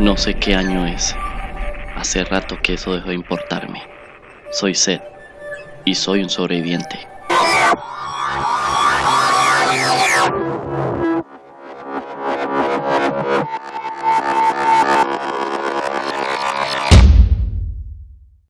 No sé qué año es. Hace rato que eso dejó de importarme. Soy Seth y soy un sobreviviente.